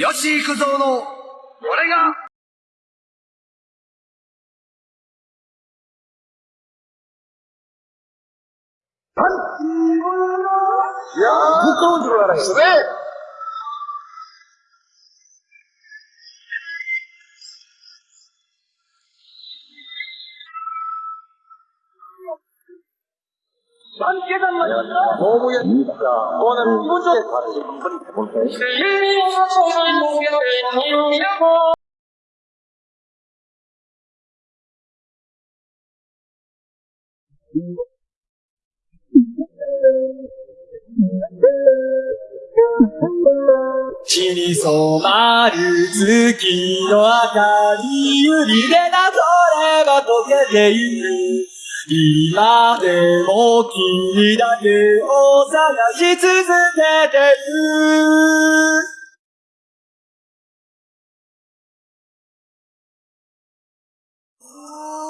吉幾三の、俺が、Bukan juara Sre. 大もやにさ、こうなる気持ちよく。血に染まる月の明かりゆりでなそれが溶けてゆく今でも君だけを探し続けてる。ああ、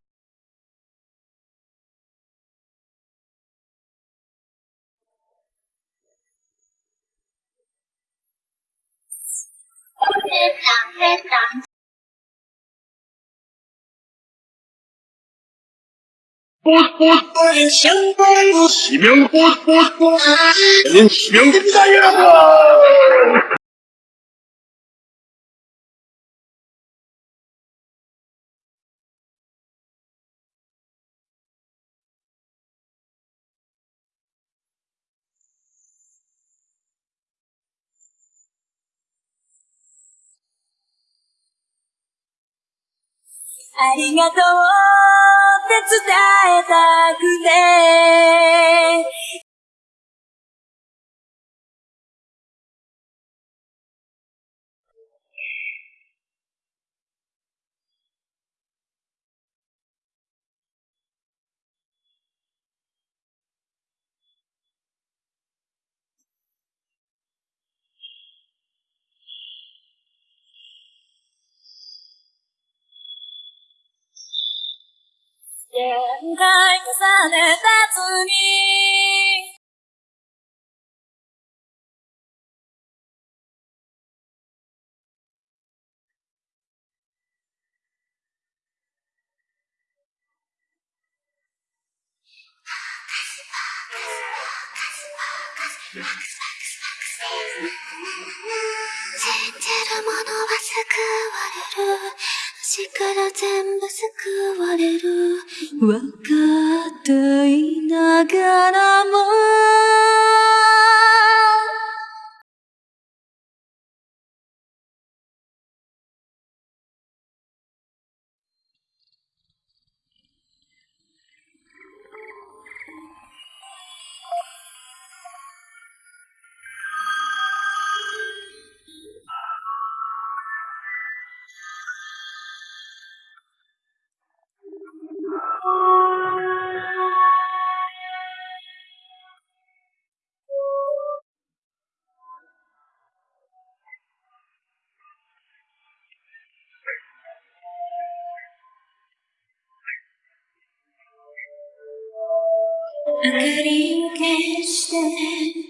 뺐다. 꽃꽃꽃은 시명꽃 꽃꽃꽃은 시명꽃이라고 ありがとうって伝えたくて。限界重ねた次信じる者は救われる私から全部救われる。わかっていながらも。could you catch stand.